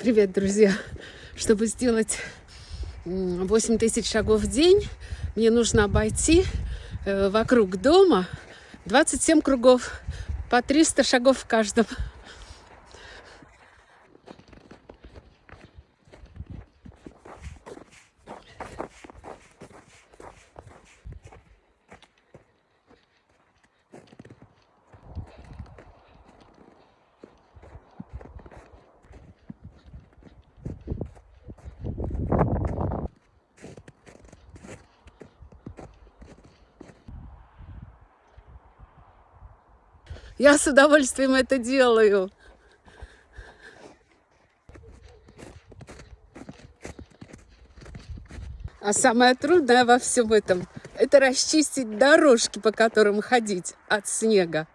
Привет, друзья! Чтобы сделать 8 тысяч шагов в день, мне нужно обойти э, вокруг дома 27 кругов, по 300 шагов в каждом. Я с удовольствием это делаю. А самое трудное во всем этом – это расчистить дорожки, по которым ходить от снега.